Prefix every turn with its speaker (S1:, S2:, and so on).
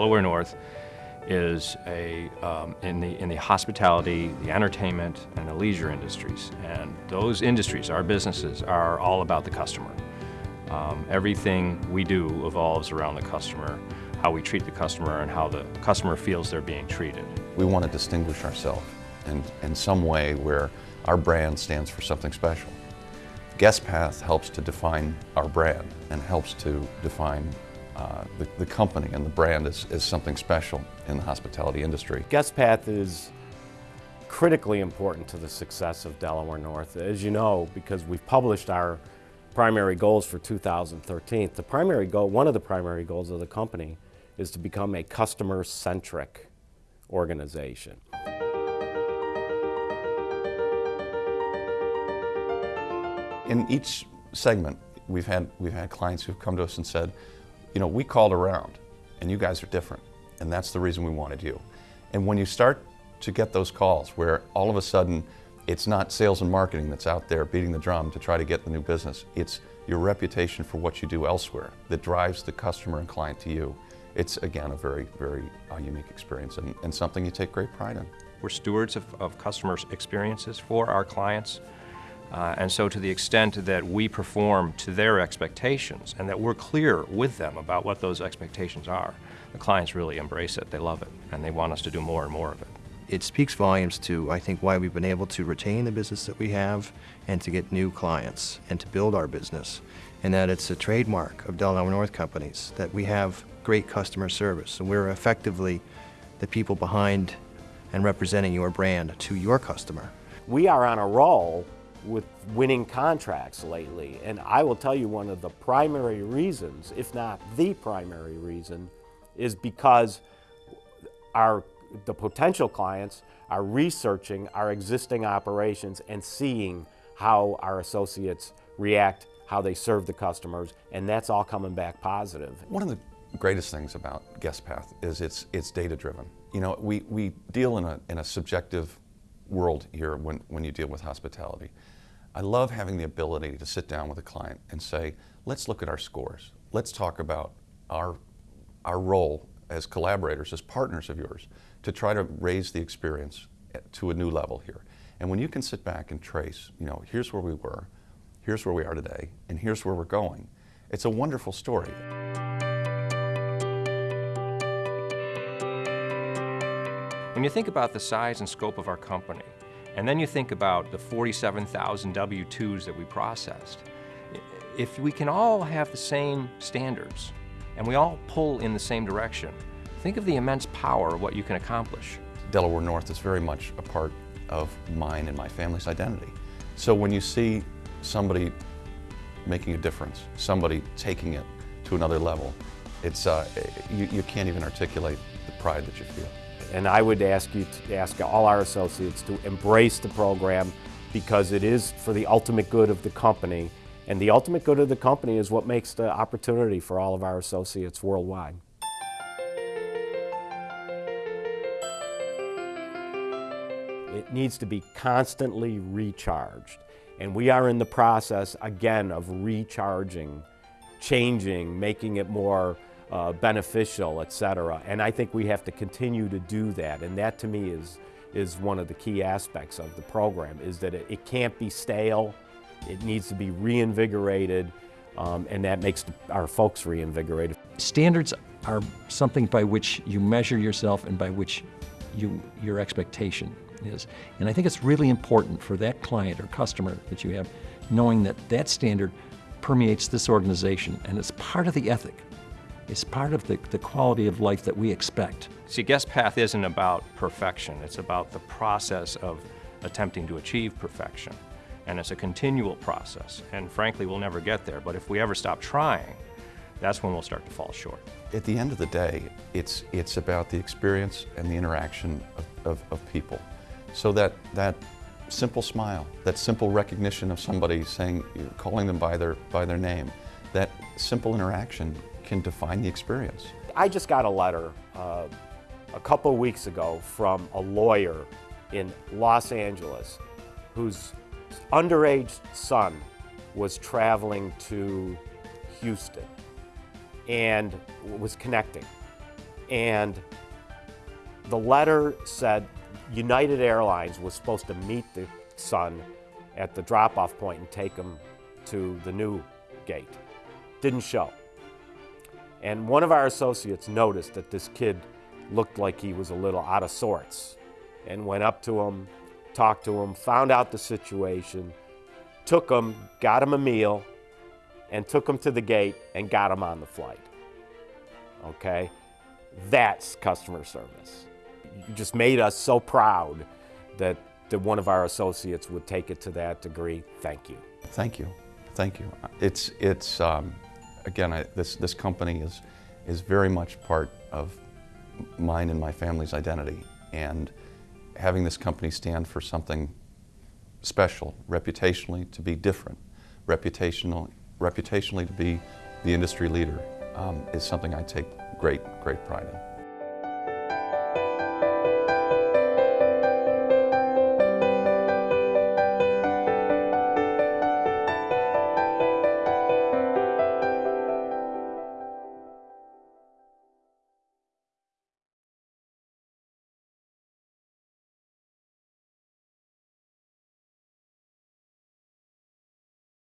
S1: Delaware North is a, um, in, the, in the hospitality, the entertainment, and the leisure industries. And those industries, our businesses, are all about the customer. Um, everything we do evolves around the customer, how we treat the customer and how the customer feels they're being treated.
S2: We want to distinguish ourselves in, in some way where our brand stands for something special. GuestPath helps to define our brand and helps to define uh, the, the, company and the brand is, is something special in the hospitality industry.
S3: GuestPath is critically important to the success of Delaware North. As you know, because we've published our primary goals for 2013, the primary goal, one of the primary goals of the company is to become a customer-centric organization.
S2: In each segment, we've had, we've had clients who've come to us and said, you know, we called around and you guys are different and that's the reason we wanted you. And when you start to get those calls where all of a sudden it's not sales and marketing that's out there beating the drum to try to get the new business, it's your reputation for what you do elsewhere that drives the customer and client to you. It's again a very, very uh, unique experience and, and something you take great pride in.
S1: We're stewards of, of customers' experiences for our clients. Uh, and so to the extent that we perform to their expectations and that we're clear with them about what those expectations are, the clients really embrace it, they love it, and they want us to do more and more of it.
S4: It speaks volumes to, I think, why we've been able to retain the business that we have and to get new clients and to build our business. And that it's a trademark of Delaware North Companies that we have great customer service. And we're effectively the people behind and representing your brand to your customer.
S3: We are on a roll with winning contracts lately. And I will tell you one of the primary reasons, if not the primary reason, is because our the potential clients are researching our existing operations and seeing how our associates react, how they serve the customers, and that's all coming back positive.
S2: One of the greatest things about GuestPath is it's, it's data driven. You know, we, we deal in a, in a subjective world here when, when you deal with hospitality. I love having the ability to sit down with a client and say, let's look at our scores. Let's talk about our, our role as collaborators, as partners of yours, to try to raise the experience to a new level here. And when you can sit back and trace, you know, here's where we were, here's where we are today, and here's where we're going, it's a wonderful story.
S1: When you think about the size and scope of our company, and then you think about the 47,000 W-2s that we processed, if we can all have the same standards and we all pull in the same direction, think of the immense power of what you can accomplish.
S2: Delaware North is very much a part of mine and my family's identity. So when you see somebody making a difference, somebody taking it to another level, it's, uh, you, you can't even articulate the pride that you feel.
S3: And I would ask you to ask all our associates to embrace the program because it is for the ultimate good of the company. And the ultimate good of the company is what makes the opportunity for all of our associates worldwide. It needs to be constantly recharged. And we are in the process, again, of recharging, changing, making it more uh, beneficial, etc. And I think we have to continue to do that. And that to me is, is one of the key aspects of the program, is that it, it can't be stale, it needs to be reinvigorated, um, and that makes our folks reinvigorated.
S5: Standards are something by which you measure yourself and by which you, your expectation is. And I think it's really important for that client or customer that you have, knowing that that standard permeates this organization and it's part of the ethic. It's part of the, the quality of life that we expect.
S1: See, GuestPath isn't about perfection. It's about the process of attempting to achieve perfection. And it's a continual process. And frankly, we'll never get there. But if we ever stop trying, that's when we'll start to fall short.
S2: At the end of the day, it's, it's about the experience and the interaction of, of, of people. So that, that simple smile, that simple recognition of somebody saying, calling them by their, by their name, that simple interaction can define the experience.
S3: I just got a letter uh, a couple weeks ago from a lawyer in Los Angeles whose underage son was traveling to Houston and was connecting. And the letter said United Airlines was supposed to meet the son at the drop off point and take him to the new gate. Didn't show. And one of our associates noticed that this kid looked like he was a little out of sorts and went up to him, talked to him, found out the situation, took him, got him a meal, and took him to the gate and got him on the flight. Okay? That's customer service. You just made us so proud that, that one of our associates would take it to that degree. Thank you.
S2: Thank you, thank you. It's, it's um, again, I, this, this company is, is very much part of mine and my family's identity. And having this company stand for something special, reputationally to be different, reputational, reputationally to be the industry leader, um, is something I take great, great pride in.